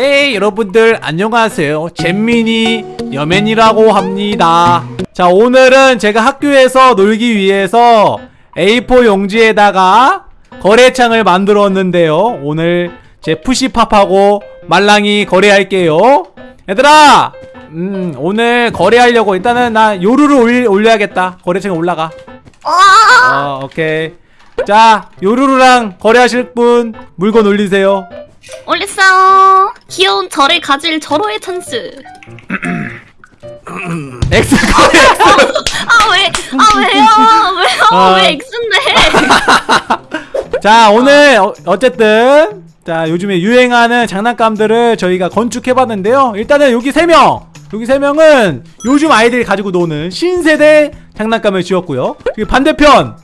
네 여러분들 안녕하세요. 잼민이 여맨이라고 합니다. 자 오늘은 제가 학교에서 놀기 위해서 A4 용지에다가 거래창을 만들었는데요. 오늘 제 푸시팝하고 말랑이 거래할게요. 얘들아 음 오늘 거래하려고 일단은 나 요루를 올리, 올려야겠다. 거래창에 올라가. 어 오케이. 자 요루루랑 거래하실 분 물건 올리세요 올렸어요. 귀여운 저를 가질 절호의 찬스. X 거래 아 왜? 아 왜요? 왜요? 아. 왜 X인데? 자 오늘 어, 어쨌든 자 요즘에 유행하는 장난감들을 저희가 건축해봤는데요 일단은 여기 3명 여기 3명은 요즘 아이들이 가지고 노는 신세대 장난감을 지었고요 반대편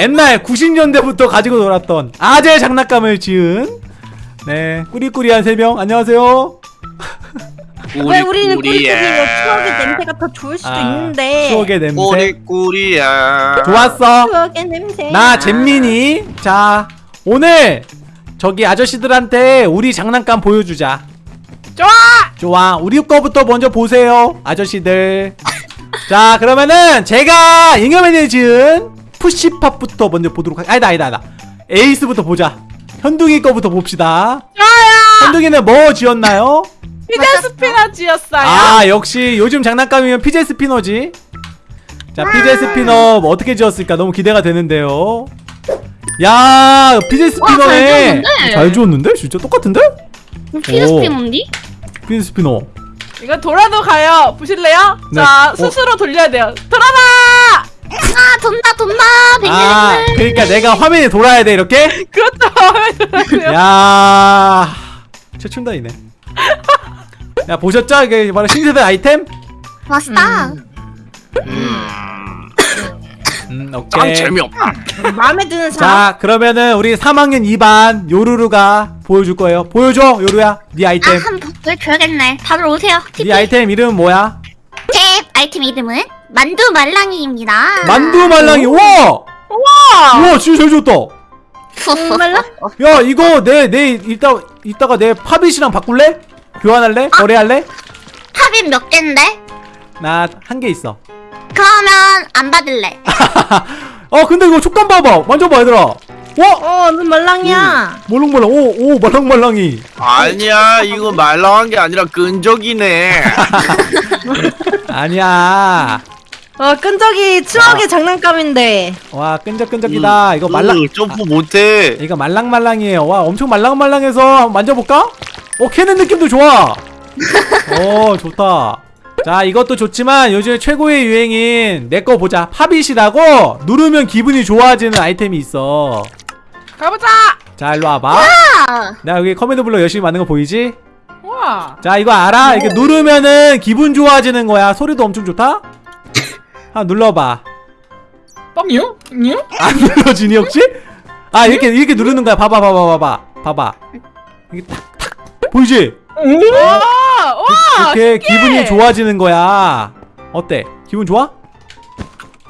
옛날 90년대부터 가지고 놀았던 아재 장난감을 지은 네. 꾸리꾸리한 3명. 안녕하세요. 왜 우리는 꿀꿀이에요? 추억의 냄새가 더 좋을 수도 아, 있는데. 추억의 냄새. 꾸리꾸리야. 좋았어. 추억의 냄새. 나 잼민이. 자 오늘 저기 아저씨들한테 우리 장난감 보여주자. 좋아! 좋아. 우리 거부터 먼저 보세요 아저씨들. 자 그러면은 제가 잉여맨이 지은 푸시팝부터 먼저 보도록 할 아니다 아니다 아니다. 에이스부터 보자 현둥이 거부터 봅시다 좋아요! 현둥이는 뭐 지었나요? fidget spinner 지었어요 아 역시 요즘 장난감이면 피제 스피너지 자 fidget spinner 뭐 어떻게 지었을까 너무 기대가 되는데요 야 피제 스피너네? 잘 지었는데? 진짜 똑같은데? 피스피 뭔디? fidget spinner 이거 돌아도 가요 보실래요? 네. 자 어. 스스로 돌려야 돼요 돌아라! 아 돈다 돈다. 아. 그러니까 내가 화면이 돌아야 돼 이렇게? 그렇죠 야 최춘다이네 야 보셨죠? 이게 바로 신세대 아이템? 맛있다. 음 짱 오케이 재미없다. 마음에 드는 자 그러면은 우리 3학년 2반 요루루가 보여줄 거예요 보여줘 요루야 네 아이템 아한번 보여줘야겠네. 다들 오세요. 네 아이템 이름은 뭐야? 제 아이템 이름은 만두 말랑이입니다. 만두 말랑이 우와! 우와! 우와 진짜 잘 지었다 정말로? 야 이거 내 내 이따 이따가 내 팝잇이랑 바꿀래? 교환할래? 거래할래? 팝인 몇 개인데? 나 한 개 있어 그러면 안 받을래. 어 근데 이거 촉감 봐봐 만져봐 얘들아 와 어, 눈 말랑이야. 말랑말랑 오 오 말랑말랑이 아니야, 이거 말랑한 게 아니라 끈적이네. 아니야 어, 끈적이 추억의 장난감인데. 와 끈적끈적이다 이거 말랑 으, 점프 못해. 이거 말랑말랑이에요 와 엄청 말랑말랑해서 한번 만져볼까? 어 캐는 느낌도 좋아 어 좋다 자 이것도 좋지만 요즘 최고의 유행인 내 거 보자 pop it이라고 누르면 기분이 좋아지는 아이템이 있어 가보자. 자 일로 와봐 아, 나 여기 command block 열심히 만든 거 보이지? 우와. 자 이거 알아? 이렇게 누르면은 기분 좋아지는 거야 소리도 엄청 좋다? 한 눌러봐 뻥요? 요? 안 눌러지니 혹시? 아 이렇게 이렇게 누르는 거야 봐봐 봐봐 봐봐 봐봐 이게 탁탁 보이지? 우와! 우와! 이렇게 기분이 좋아지는 거야 어때? 기분 좋아?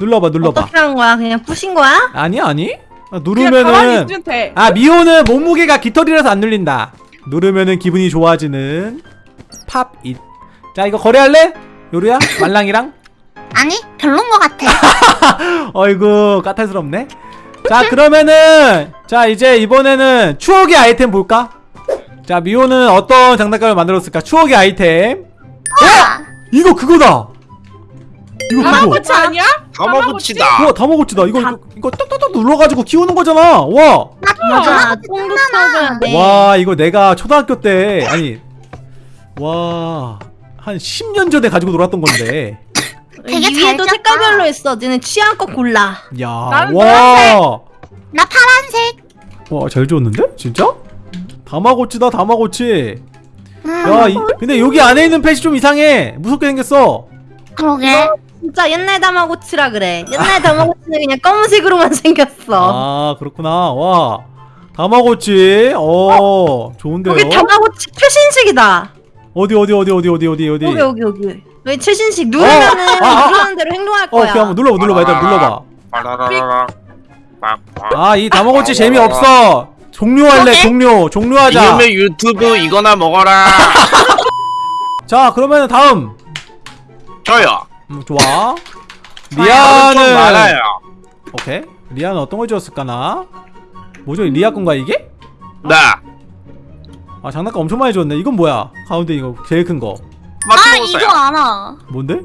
눌러봐 눌러봐 어떻게 한 거야? 그냥 부신 거야? 아니 아니 아, 그냥 가만히 누르면은 있으면 돼. 아 미호는 몸무게가 깃털이라서 안 눌린다 누르면은 기분이 좋아지는 팝잇 자 이거 거래할래? 요루야? 말랑이랑? 아니 별론 것 같아. 어이구 까탈스럽네 자 그러면은 자 이제 이번에는 추억의 아이템 볼까? 자 미호는 어떤 장난감을 만들었을까? 추억의 아이템 와, 이거 그거다 이거 그거 다마고치 아니야? 다마고치다. 우와 다마고치다 이거 이거, 이거 딱딱딱 눌러가지고 키우는 거잖아 와 맞아. 와 이거 내가 초등학교 때 아니 와 한 10년 전에 가지고 놀았던 건데 되게 잘 위에도 짰다. 색깔별로 있어. 너네 취향껏 골라. 나는 야와와잘 나 파란색. 지웠는데 진짜 다마고치다 다마고치 음, 야 이, 근데 여기 안에 있는 펫이 좀 이상해 무섭게 생겼어 그러게. 진짜 옛날 다마고치라 그래. 옛날 다마고치는 그냥 검은색으로만 생겼어. 아 그렇구나 와 다마고치 어 좋은데요 여기 다마고치 최신식이다. 어디 어디 어디 어디 어디 어디 어디 여기 여기 여기. 여기 최신식 누르면은 아, 아. 누르는 대로 행동할 어 거야. 오케이 한번 눌러봐 눌러봐 일단 눌러봐 빠라라라라. 아 이 다마고치 재미 없어 종료할래 그러게. 종료 종료하자 이놈의 유튜브 이거나 먹어라. 자 그러면 다음 저요. 음, 좋아 좀 리아는 많아요. 오케이 리아는 어떤 걸 주었을까나 뭐죠 리아 건가 이게? 네. 아 장난감 엄청 많이 줬네 이건 뭐야 가운데 이거 제일 큰 거 아 맞춰보세요. 이거 알아. 뭔데?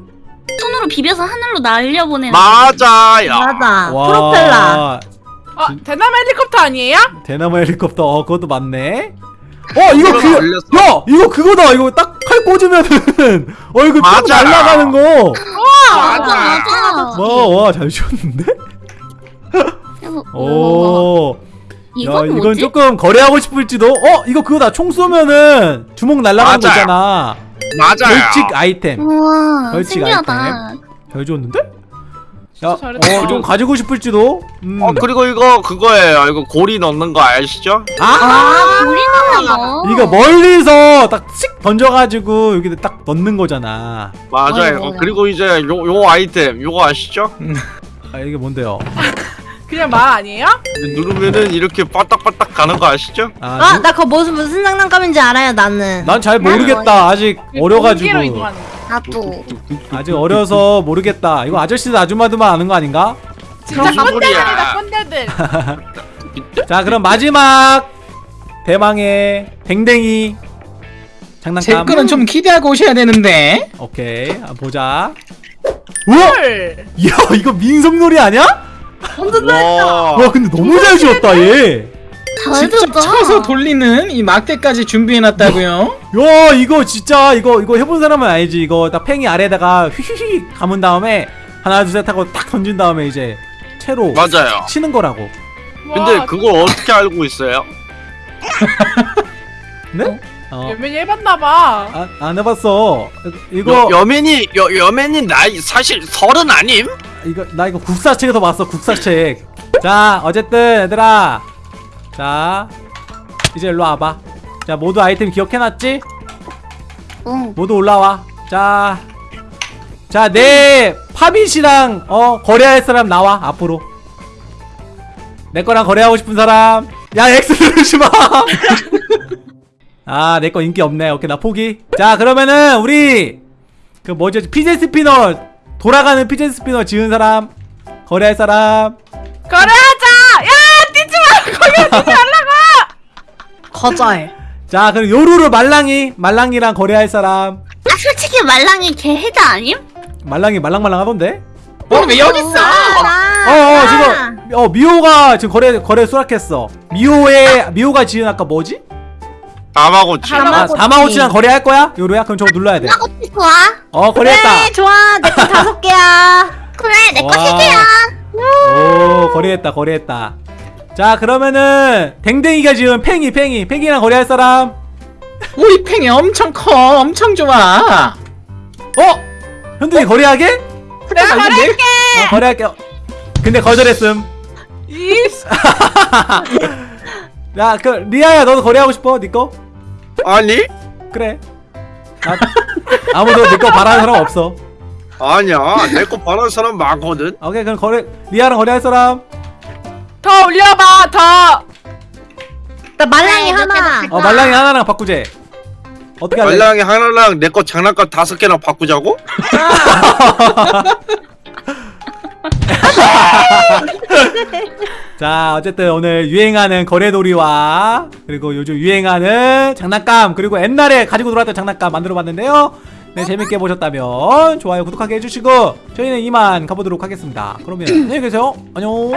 손으로 비벼서 하늘로 날려보내는. 맞아요. 맞아. 와, 프로펠러. 어, 대남 헬리콥터 아니에요? 대나무 헬리콥터 어 그것도 맞네 어 이거 그 올렸어. 야 이거 그거다 이거 딱 칼 꽂으면은 어 이거 쭉 맞아. 날아가는 거 맞아 맞아. 와와잘? 그래서 오. 이건 야, 이건 뭐지? 조금 거래하고 싶을지도 어 이거 그거다 총 쏘면은 주먹 날아가는 거 맞아요. 있잖아 맞아요. 벌칙 아이템 우와 벌칙 신기하다. 잘 줬는데? 야. 어, 좀 가지고 싶을지도. 음. 어 그리고 이거 그거예요. 이거 고리 넣는 거 아시죠? 아, 아 우리나라 거. 이거 멀리서 딱씩 던져가지고 여기 딱 넣는 거잖아. 맞아요. 맞아, 맞아. 그리고 이제 요, 요 아이템 요거 아시죠? 아 이게 뭔데요? 그냥 말 아니에요? 누르면은 이렇게 빠딱빠딱 가는 거 아시죠? 아, 아, 나 그거 무슨 무슨 장난감인지 알아요, 나는. 난 잘 모르겠다. 아직 어려가지고. 공기로 이동하는 거. 나도. 아직 어려서 모르겠다. 이거 아저씨들 아줌마들만 아는 거 아닌가? 진짜 꼰대들이다. 꼰대들. 자, 그럼 마지막 대망의 댕댕이 장난감. 제 거는 좀 기대하고 오셔야 되는데 오케이, 한번 보자. 우와, 헐. 이야 이거 민속놀이 아니야? 와. 와, 근데 너무 잘 지었다 얘. 잘 직접. 쳐서 돌리는 이 막대까지 준비해놨다고요 야 이거 진짜 이거 이거 해본 사람은 알지 이거 딱 팽이 아래다가 휘휘휘 감은 다음에 하나 둘 셋 하고 딱 던진 다음에 이제 채로 맞아요. 치는 거라고 근데 와, 그걸 어떻게 알고 있어요? 네? 어, 연면이 해봤나봐. 아, 안 해봤어 이거 여, 여맨이 여, 여맨이 나이 사실 서른 아님? 이거 나 이거 국사책에서 봤어 국사책 자 어쨌든 얘들아 자 이제 일로 와봐 자 모두 아이템 기억해놨지? 응. 모두 올라와. 자, 자, 내 파빗이랑 어 거래할 사람 나와 앞으로. 내 거랑 거래하고 싶은 사람. 야, X 누르지 마. 아, 내 거 인기 없네. 오케이, 나 포기. 자, 그러면은 우리 그 뭐지? 피제 스피너 돌아가는 피제 스피너 지은 사람 거래할 사람. 거래하자. 야 뛰지 마. 거기 뛰지 말라고. 거절. 자, 그럼 요루루 말랑이 말랑이랑 거래할 사람. 아 솔직히 말랑이 개 해자 아님? 말랑이 말랑말랑 하던데? 어왜 여기 있어 어, 어 지금 어 미호가 지금 거래 거래 수락했어. 미호의 미호가 지은 아까 뭐지? 다마고치. 다마- 아, 다마고치. 다마고치랑 거래할 거야? 요로야? 그럼 저거 눌러야 돼. 나고치 좋아. 어 거래했다. 그래, 좋아. 내거 다섯 개야. 그래 내거 와. 세 개야. 오 거래했다 거래했다. 자 그러면은 댕댕이가 지은 팽이 팽이 팽이랑 거래할 사람. 우리 팽이 엄청 커 엄청 좋아 어 현둥이 아, 이게 내- 어, 거래할게. 요 근데 거절했음. 이 야그 리아야 너도 거래하고 싶어? 네 거? 아니? 그래. 나, 아무도 네거 바라는 사람 없어. 아니야. 내 거 바라는 사람 많거든. 오케이 그럼 거래 리아랑 거래할 사람. 더 올려봐 더. 나 말랑이 네, 몇 하나. 개, 어 말랑이 하나랑 바꾸재. 어떻게 할래? 말랑이 하나랑 내 거 장난감 다섯 개나 바꾸자고? 자 어쨌든 오늘 유행하는 거래놀이와 그리고 요즘 유행하는 장난감 그리고 옛날에 가지고 놀았던 장난감 만들어봤는데요. 네 재밌게 보셨다면 좋아요 구독하게 해주시고 저희는 이만 가보도록 하겠습니다. 그러면 안녕히 계세요. 안녕.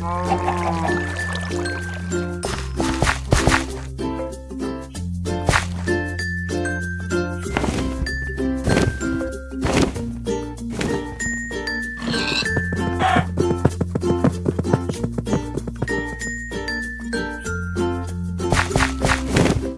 안녕.